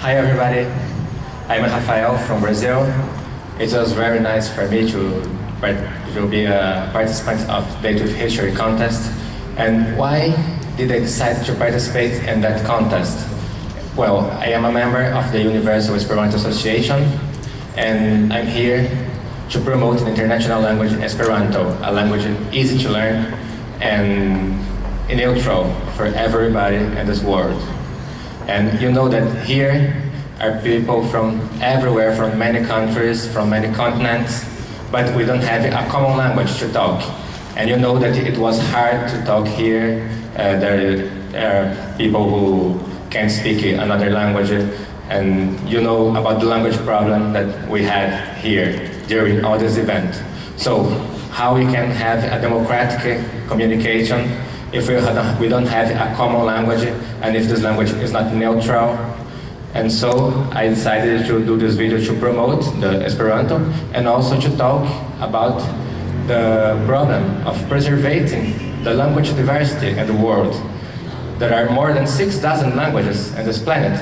Hi everybody, I'm Rafael from Brazil. It was very nice for me to, to be a participant of Date with History contest. And why did I decide to participate in that contest? Well, I am a member of the Universal Esperanto Association and I'm here to promote the international language Esperanto, a language easy to learn and neutral for everybody in this world. And you know that here are people from everywhere, from many countries, from many continents, but we don't have a common language to talk. And you know that it was hard to talk here. Uh, there are people who can't speak another language, and you know about the language problem that we had here during all this event. So, how we can have a democratic communication if we, we don't have a common language and if this language is not neutral. And so I decided to do this video to promote the Esperanto and also to talk about the problem of preserving the language diversity in the world. There are more than 6,000 languages in this planet.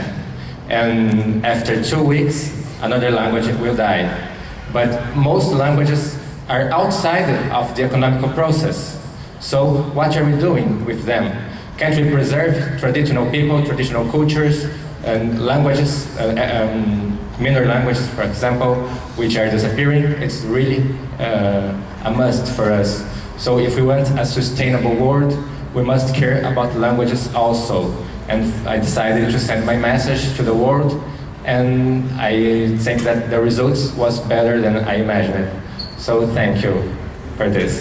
And after two weeks, another language will die. But most languages are outside of the economical process. So what are we doing with them? Can't we preserve traditional people, traditional cultures, and languages, uh, um, minor languages, for example, which are disappearing? It's really uh, a must for us. So if we want a sustainable world, we must care about languages also. And I decided to send my message to the world, and I think that the results was better than I imagined. So thank you for this.